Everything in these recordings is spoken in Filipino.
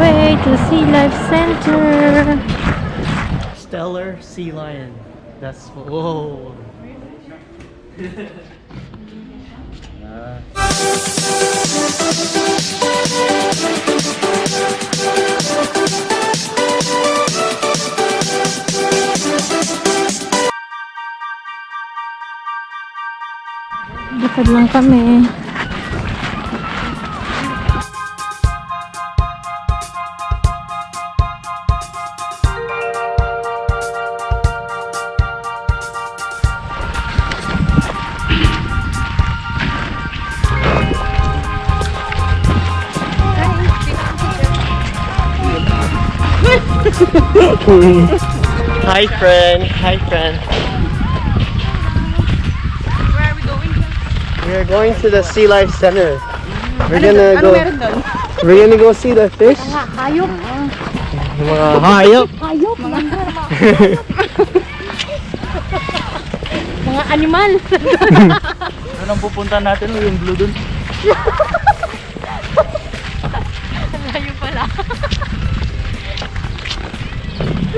way to Sea Life Center. Stellar Sea Lion. That's whoa. Lakad lang kami. Hi friend. Hi friend. Where are we going? We are going to the Sea Life Center. We're gonna go. We're gonna go see the fish. Hayop. Mga hayop. Hayop. Mga, mga animal. Doon pupunta natin yung blue dun.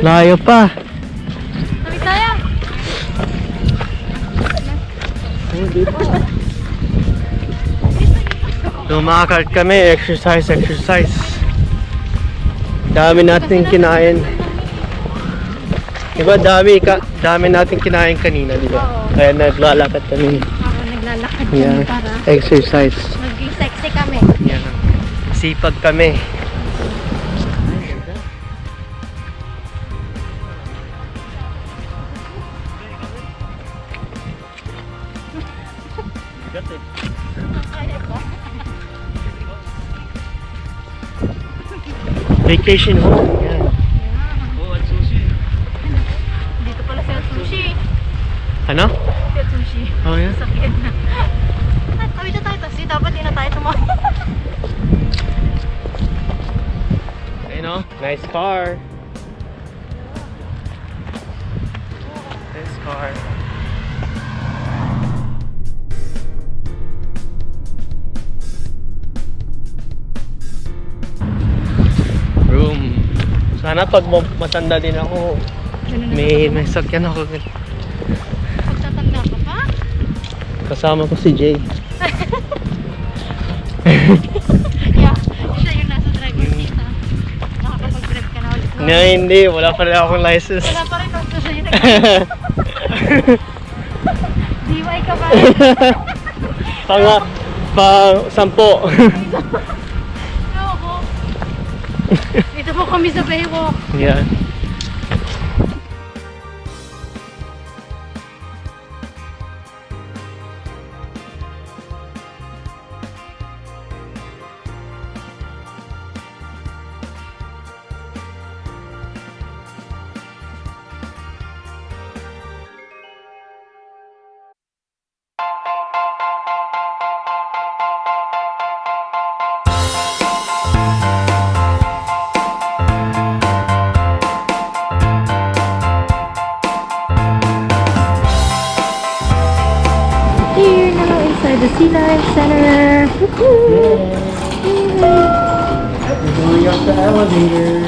Layo pa. Sabi tayo. Lumakad kami, exercise, exercise. Dami natin kinain. Diba dami, ka, dami natin kinain kanina, di ba? Oo. Kaya naglalakad kami. Ako naglalakad kami Yan. para Exercise. maging sexy kami. Yan. Sipag kami. Vacation home. Yan. Dito pala sa sushi. Ano? Sa sushi. Oh, yan. Sakit na. Tawid na tayo kasi dapat di na tayo tumakbo. Ayun o. Nice car. Nice car. Sana pag ma- matanda din ako, may may sakyan ako. Pagtatanda ka pa? Kasama ko si Jay. Yeah. Siya yung nasa driver seat ha. Nakakapag-drive ka na ulit. no? Hindi, wala pa rin akong license. Wala pa rin basta siya yung DIY ka pa. Panga, pa sampo. from is the Yeah. Life Center. We're going up the elevator.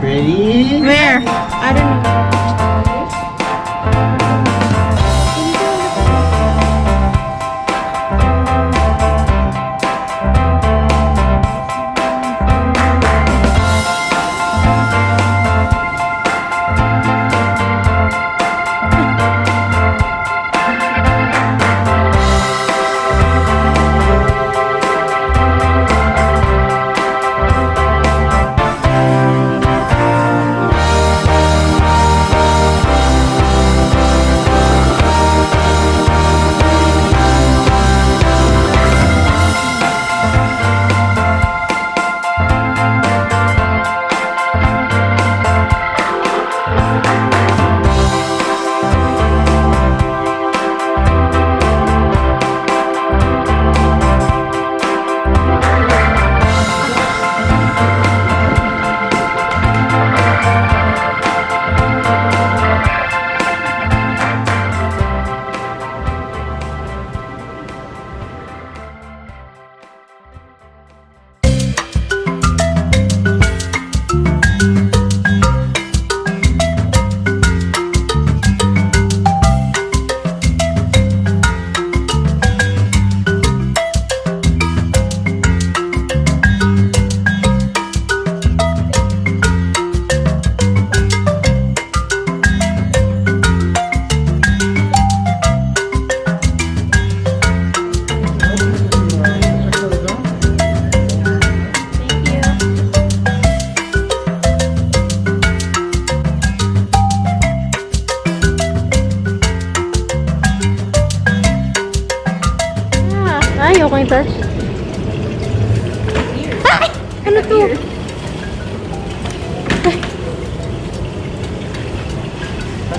Ready? Where? I don't know.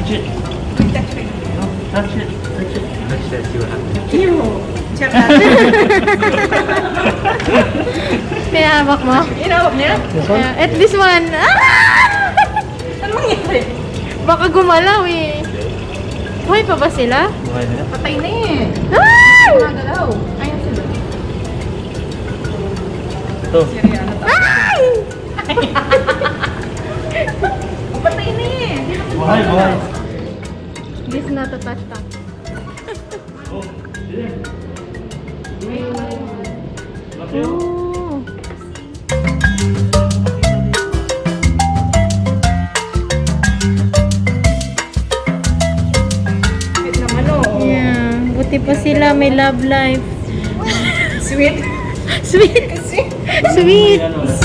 Touch it. No, touch it. Touch it. Touch that, see what happens. Ew. Tsaka, Pinahawak mo? inawag niya? This one? Yeah, at this one. Ah! Ano mangyari? Baka gumalaw eh. Buhay pa ba sila? Buhay na. Patay na eh. Ay! Magalaw. Ayan sila. Ito. Seriano to. Ay! Patay na eh. Buhay, buhay. This not a touch tap. Yeah. Sweet naman oh. Yeah. Buti pa sila may love life. Sweet. Sweet. Sweet. Sweet.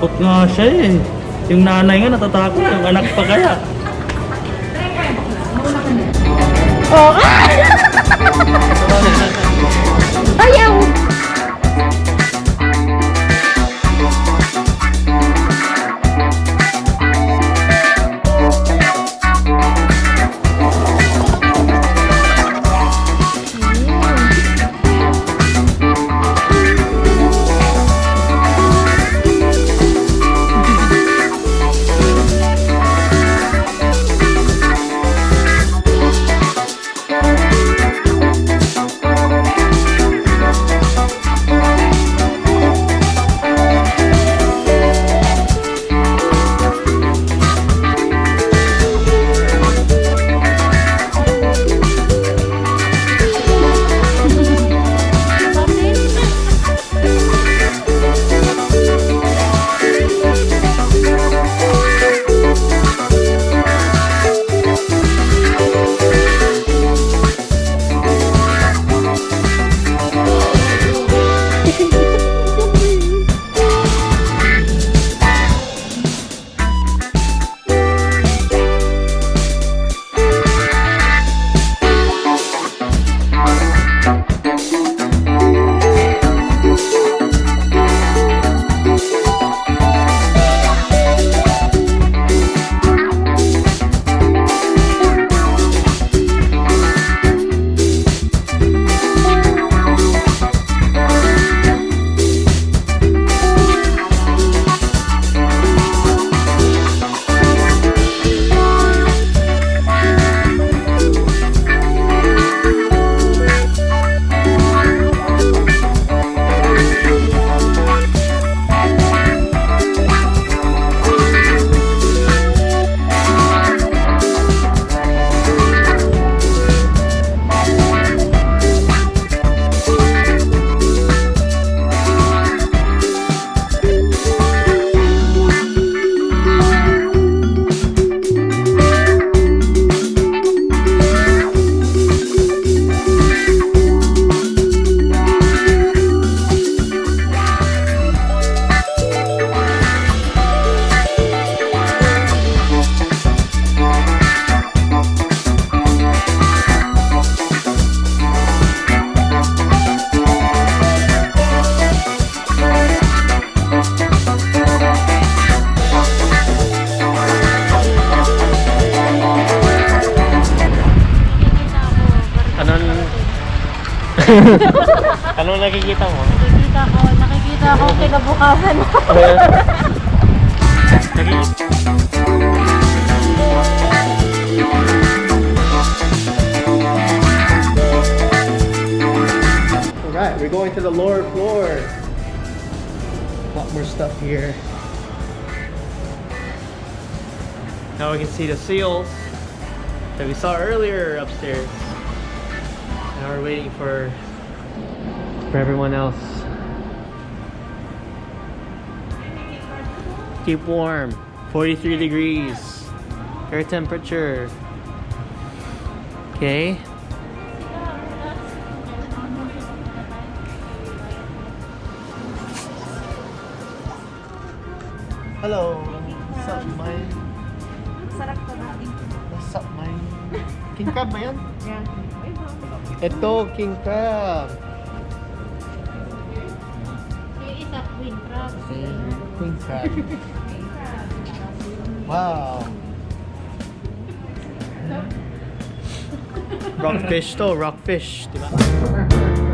Natatakot nga siya eh. Yung nanay nga natatakot, yung anak pa kaya. Oh, Anong nakikita mo? Nakikita ko, nakikita ko kinabukasan mo. Nakikita. Alright, we're going to the lower floor. A lot more stuff here. Now we can see the seals that we saw earlier upstairs. We're waiting for for everyone else. Keep warm. 43 degrees. Air temperature. Okay. Hello. What's up, man? Sarap ko natin. What's up, man? King crab ba yan? Ito, king crab. Yung isa, queen crab. Queen crab. wow. Rockfish to, rockfish, di ba?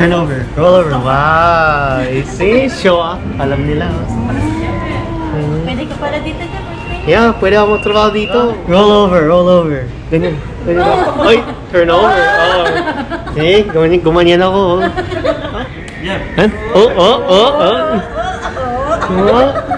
Turn over. Roll over. Wow! See? Show off. Alam nila. Hmm. Pwede ka pala dito boyfriend. Yeah, pwede ako magtrabaho dito. Roll over, roll over. Ganyan. Ganyan ako. Ay, turn over. Oh. Eh, gumanyan, gumanyan ako. oh. Yeah. Huh? Oh, oh, oh, oh. Oh.